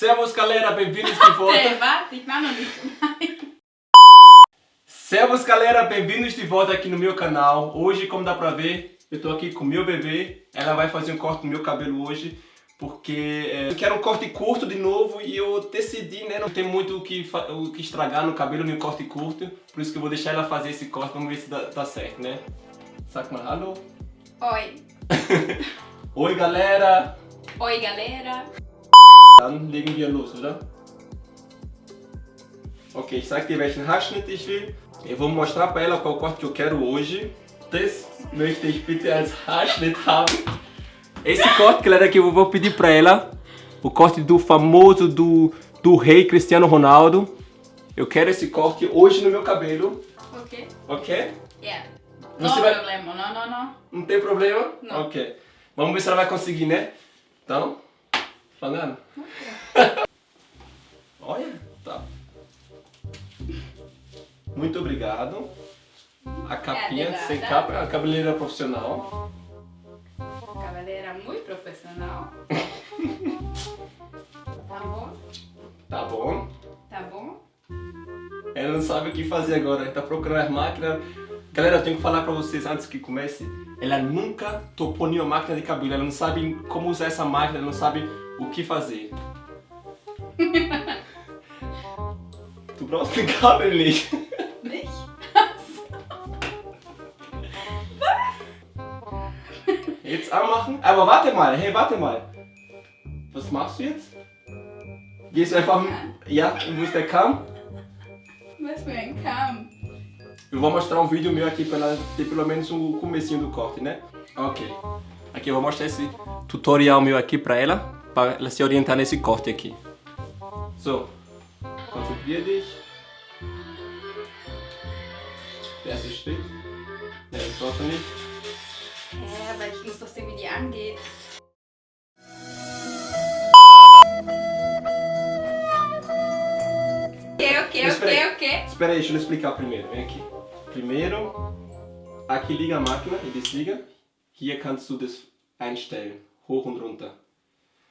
Servus galera, bem-vindos de volta. Servus galera, bem-vindos de volta aqui no meu canal. Hoje, como dá pra ver, eu tô aqui com meu bebê. Ela vai fazer um corte no meu cabelo hoje. Porque é, eu quero um corte curto de novo e eu decidi, né? Não tem muito o que, o que estragar no cabelo no corte curto. Por isso que eu vou deixar ela fazer esse corte, vamos ver se dá, dá certo, né? Sag mal hallo. Oi. Oi galera. Oi galera. Dann legen wir los, oder? Ok, ich sag dir welchen Haarschnitt ich will. Eu vou mostrar pra ela qual corte eu quero hoje. Das möchte ich bitte als Haarschnitt haben. Esse corte, galera, que eu vou pedir pra ela. O corte do famoso, do, do rei Cristiano Ronaldo. Eu quero esse corte hoje no meu cabelo. Ok. Ok? Yeah. Você vai- problema, no, no, no. Não tem problema? Não. Ok. Vamos ver se ela vai conseguir, né? Então, falando. Olha, tá. Muito obrigado. A capinha de sem capa, a cabeleireira profissional. Cavalera muito profissional. tá bom? Tá bom. Tá bom? Ela não sabe o que fazer agora, tá procurando as máquinas. Galera, eu tenho que falar pra vocês antes que comece. Ela nunca topou nenhuma máquina de cabelo, ela não sabe como usar essa máquina, ela não sabe o que fazer. du brauchst den Kabel nicht. Nicht? Jetzt anmachen. Aber warte mal, hey, warte mal. Was machst du jetzt? Gehst du einfach... Ja, wo ist der Kamm? Was für ein Kamm. Eu vou mostrar um vídeo meu aqui pra ela ter pelo menos o comecinho do corte, né? Ok. Aqui eu vou mostrar esse tutorial meu aqui pra ela, pra ela se orientar nesse corte aqui. So, konzentrier dich. Der erste Schritt. Ne, das brauchst du nicht. Hä, aber ich muss doch sehen, wie die angeht. Ok, ok, Mas ok, peraí. ok. Espera aí, deixa eu explicar primeiro. Vem aqui. Primeiro, aqui liga a máquina e desliga. Hier kannst du das einstellen. Hoch und runter.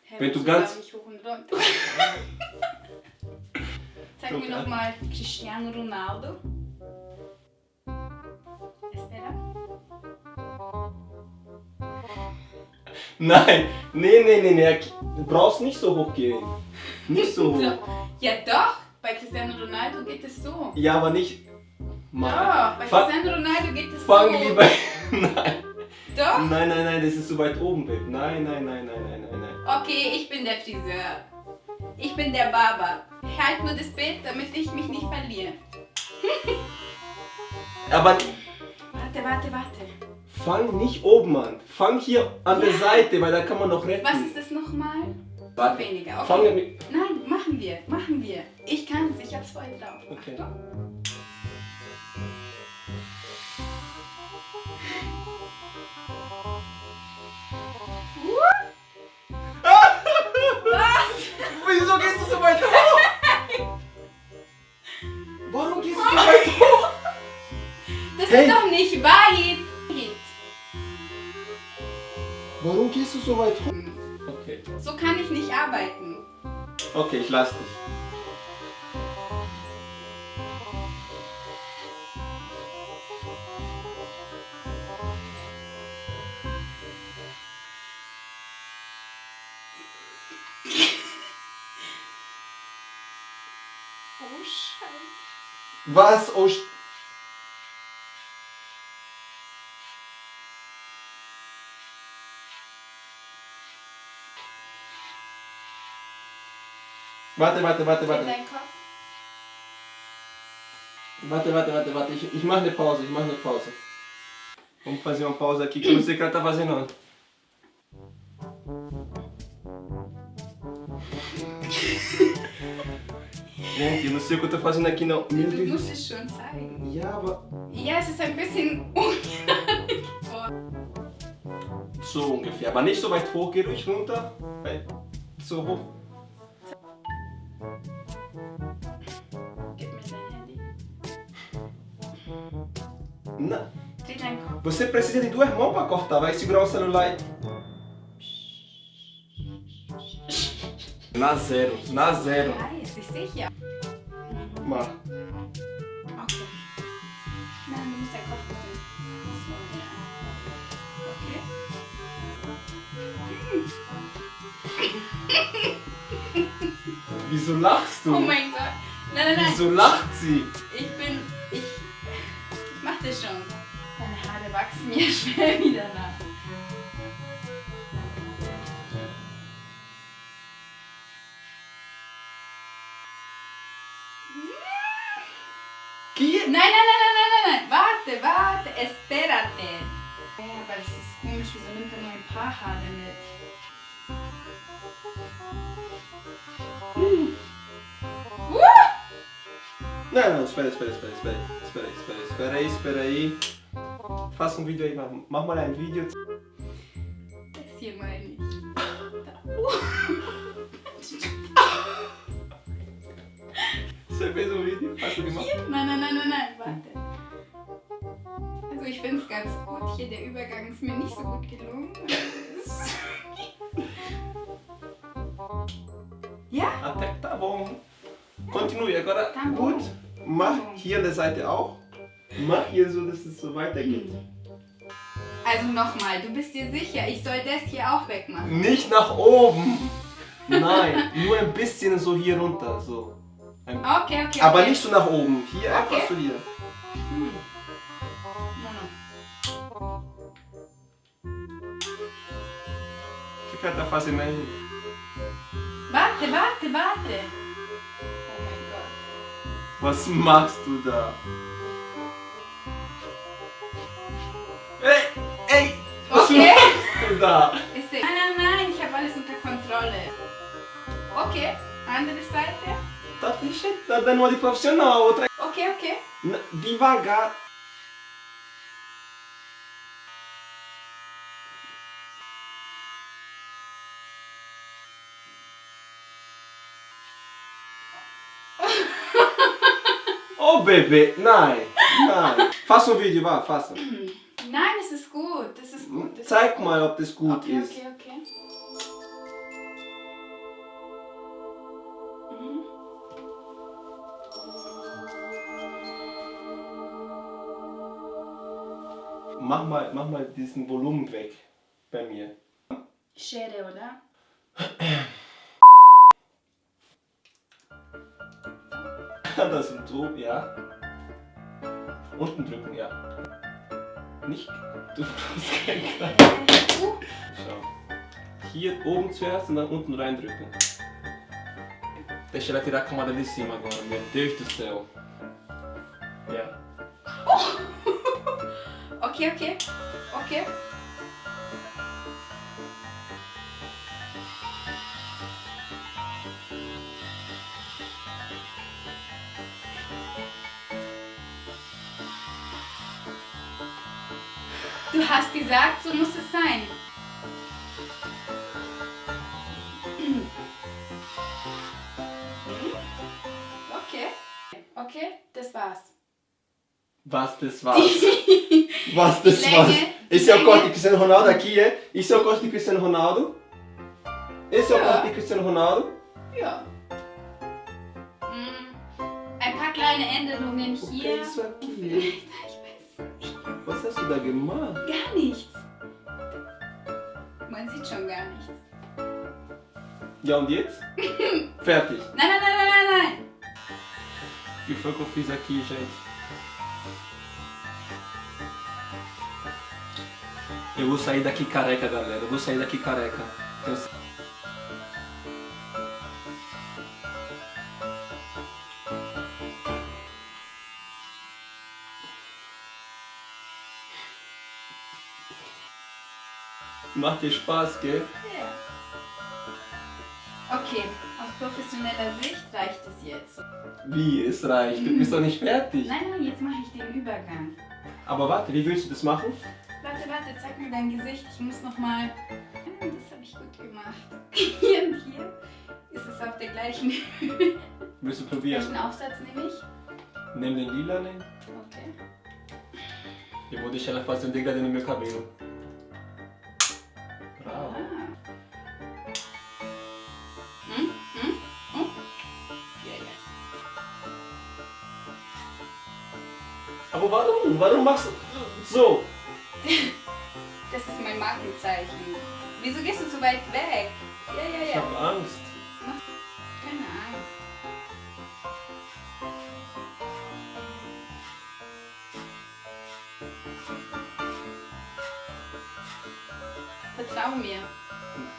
Hä, Wenn du ganz- ich hoch und runter? Zeig mir Okay. nochmal Cristiano Ronaldo. Espera. Nein, nee, nee, nee, nee. Du brauchst nicht so hoch gehen. Nicht so hoch. Ja doch, bei Cristiano Ronaldo geht es so. Ja, aber nicht. Doch, Mal. bei Fang, Cristiano Ronaldo geht es fang so. lieber. Nein. Doch? Nein, nein, nein, das ist so weit oben, Babe. Nein, nein, nein, nein, nein, nein. Okay, ich bin der Friseur. Ich bin der Barber. Halt nur das Bild, damit ich mich nicht verliere. Aber Warte, warte, warte. fang nicht oben an. Fang hier an der Seite, weil da kann man noch retten. Was ist das nochmal? Warte. Weniger, okay. Fang mit. Nein, machen wir, machen wir. Ich kann's, ich hab's voll drauf. Okay. Achtung. Wieso gehst du so weit hoch? Warum gehst du so weit hoch? Das Hey. ist doch nicht weit. Warum gehst du so weit hoch? Okay. So kann ich nicht arbeiten. Okay, ich lass dich. Oh Scheiße. Was? Oh, Sch- Warte, warte, warte, warte. Warte, warte, warte, warte. Ich, ich mache eine Pause, ich mache eine Pause. Vamos fazer uma pausa aqui que eu não sei o que ela tá fazendo. Gente, eu não sei o que eu tô fazendo aqui não. Meu Deus. zeigen. Ja, aber Ja, es ist ein bisschen ungerade. so ungefähr. Aber nicht so weit hoch, geh ruhig runter. So hoch. Gib mir dein Handy. Não. Kopf. Você precisa de duas mãos para cortar. Vai segurar o celular e... Na zero, na zero. Weiß, ich sicher. Mach. Okay. Nein, du musst ja ja. Okay. Wieso lachst du? Oh mein Gott. Nein, nein, nein. Wieso lacht sie? Ich bin. Ich. Ich mach das schon. Deine Haare wachsen mir schnell wieder nach. Espérate. Ja, aber es ist komisch. Wieso nimmt er nur ein paar Haare mit? Uh! Não, não, espera, espera, espera, espera, espera, espera, espera aí, espera aí. Faça um vídeo aí, mach, mach mal ein Video. Das hier Also ich finde es ganz gut. Hier der Übergang ist mir nicht so gut gelungen. ja? Até que tá bom. Continue, agora Tá bom. gut. Mach hier an der Seite auch. Mach hier so, dass es so weitergeht. Also nochmal, du bist dir sicher, ich soll das hier auch wegmachen. Nicht nach oben. Nein, nur ein bisschen so hier runter. So. Okay, okay. aber okay. nicht so nach oben. Hier Okay. einfach so hier. Fazendo aí? Warte, warte, warte. Oh mein Gott. Was machst du da? Ey, ey! Was Okay. machst du da? Ist Nein, nein, nein, ich habe alles unter Kontrolle. Okay, andere Seite. Deixa, tá dando uma de profissional, a outra. Okay, okay. Devagar. Oh bebê, nein, nein. Faça um vídeo, vá, faça. Nein, es ist gut, das ist gut. Das Zeig mal, ob das gut okay, ist. okay, okay. Mhm. Mach mal, mach mal diesen Volumen weg bei mir. Schere, oder? Das und so, ja. Unten drücken, ja. Nicht. Du brauchst kein Kreis. Uh, Schau. Hier oben zuerst und dann unten reindrücken. Deixa ela tirar a camada de cima agora, meu Deus do céu. Ja. okay, okay. Okay. Du hast gesagt, so muss es sein. Okay. Okay, das war's. Was das war's? Was das Länge, war's? Esse é o corte de Cristiano Ronaldo aqui, é? Esse é o corte de Cristiano Ronaldo. Esse é o Ja. corte de Cristiano Ronaldo. Ja. Mm, Ein paar kleine Änderungen O é hier. isso aqui? Da gemacht? gar nichts. Man sieht schon gar nichts. Ja, und jetzt? Fertig. Nein, nein, nein, nein, nein, nein. O que foi que eu fiz aqui, gente? Eu vou sair daqui careca, galera. Eu vou sair daqui careca. Tenho Macht dir Spaß, gell? Ja. Okay, aus professioneller Sicht reicht es jetzt. Wie, es reicht. Du bist doch nicht fertig. Nein, nein, jetzt mache ich den Übergang. Aber warte, wie willst du das machen? Warte, warte, zeig mir dein Gesicht. Ich muss nochmal. Das habe ich gut gemacht. Hier und hier ist es auf der gleichen Höhe. Willst du probieren? Welchen Aufsatz nehme ich? Nimm den lila, né? Okay. Eu vou deixar ela fazer um degradê no meu cabelo. Warum? Warum machst du so? Das ist mein Markenzeichen. Wieso gehst du so weit weg? Ja, ja, Ich ja. habe Angst. Keine Angst. Vertrau mir.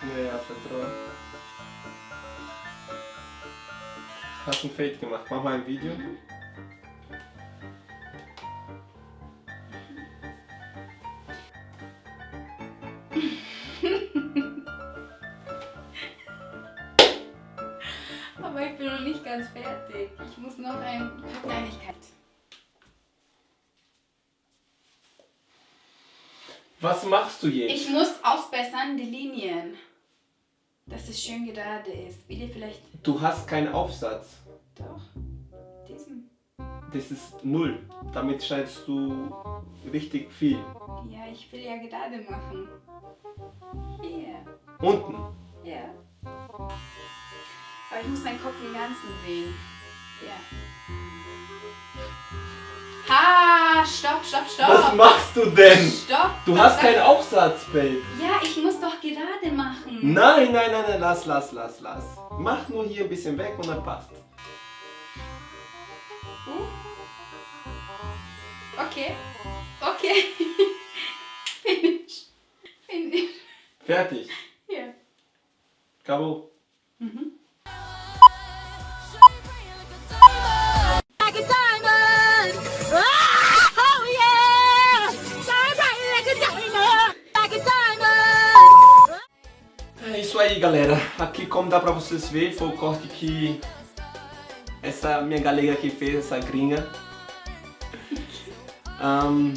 Ja, ja, vertraue. Hast ein Fade gemacht. Mach mal ein Video. Aber ich bin noch nicht ganz fertig. Ich muss noch ein paar Kleinigkeit. Was machst du jetzt? Ich muss ausbessern die Linien. Dass es schön gerade ist. Ihr vielleicht. Du hast keinen Aufsatz. Doch. Diesen. Das ist null. Damit schneidest du richtig viel. Ja, ich will ja gerade machen. Hier. Unten. Ja. Aber ich muss deinen Kopf im Ganzen sehen. Ja. Ha! Stopp, stopp, stopp! Was machst du denn? Stopp! Du hast keinen Aufsatz, Babe. Ja, ich muss doch gerade machen. Nein, nein, nein, nein, lass, lass, lass, lass. Mach nur hier ein bisschen weg und dann passt. Uh. Okay. Okay. diamond, like a diamond. É isso aí, galera. Aqui, como dá pra vocês verem, foi o corte que essa minha galega aqui fez, essa gringa. Ahn,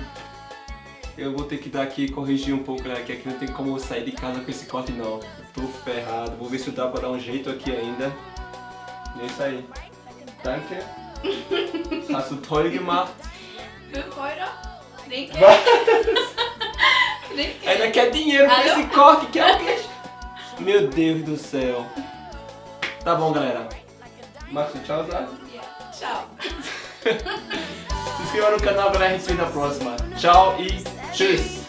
eu vou ter que dar aqui corrigir um pouco, galera, que aqui não tem como eu sair de casa com esse corte não. Eu tô ferrado. Vou ver se dá pra dar um jeito aqui ainda. E é isso aí. Danke. Hast du toll gemacht. Für Freude. Trinke. Trinke. Ainda quer dinheiro pra Alô? esse corte, quer o quê? Meu Deus do céu. Tá bom, galera. Márcio, tchau, Zé. Ciao. Se inscreva no canal, galera. A gente se vê na próxima. Tchau e tschüss.